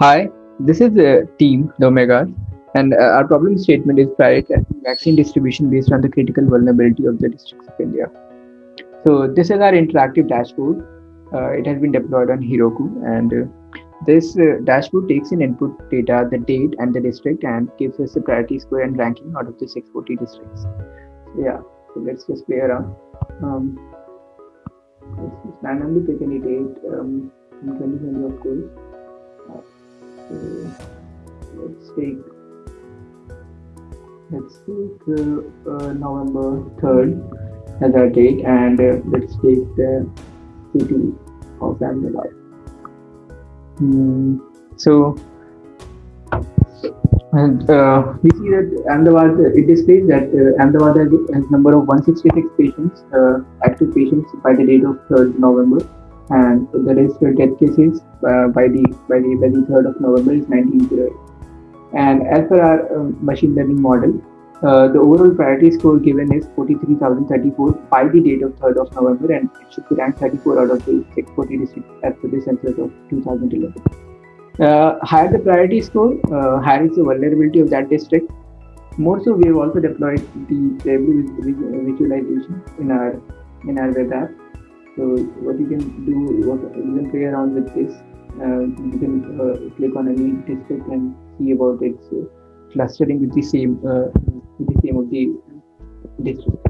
Hi, this is the team, the Omegas, and uh, our problem statement is prioritizing vaccine distribution based on the critical vulnerability of the districts of India. So this is our interactive dashboard. Uh, it has been deployed on Heroku, and uh, this uh, dashboard takes in input data, the date and the district, and gives us the priority score and ranking out of the 640 districts. So yeah, so let's just play around. Um, let's just randomly pick any date um, in 2020, of course. Let's take let's take uh, November 3rd as our date and uh, let's take the city of Ahmedabad. Mm, so and uh, we see that Ahmedabad it displays that uh, Ahmedabad has, has number of 166 patients uh, active patients by the date of 3rd November and the registered death cases uh, by the by the by the 3rd of November is 1908. And as per our uh, machine learning model, uh, the overall priority score given is 43,034 by the date of 3rd of November, and it should be ranked 34 out of the 640 districts as per the census of 2011. Uh, higher the priority score, uh, higher is the vulnerability of that district. More so, we have also deployed the table visualization in our in our web app so what you can do, what you can play around with this. Uh, you can uh, click on any district and see about its uh, clustering with the same uh, with the same of the district.